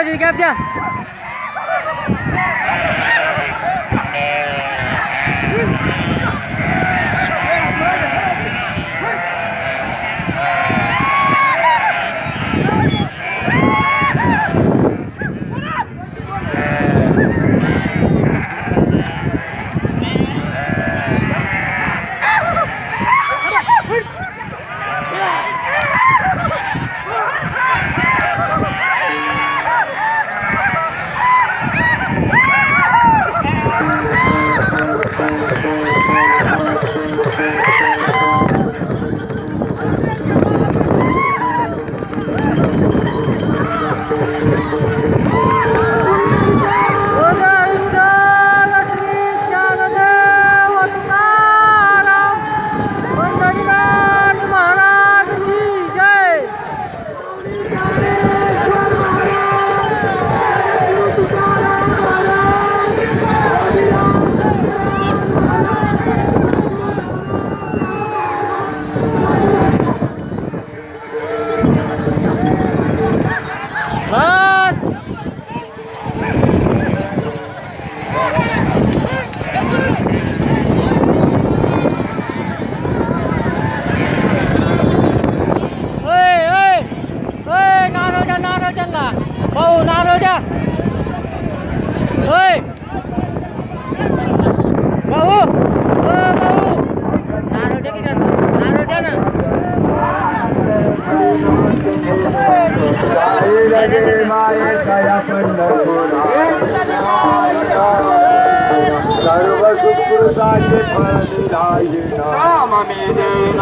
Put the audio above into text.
Bawa jadi gapnya. Woo! Gracias. भाऊ नारळ द्या ओय भाऊ ओ भाऊ नारळ द्या की त्यांना नारळ द्या ना सर्व सुखदाचे फळ दिलाये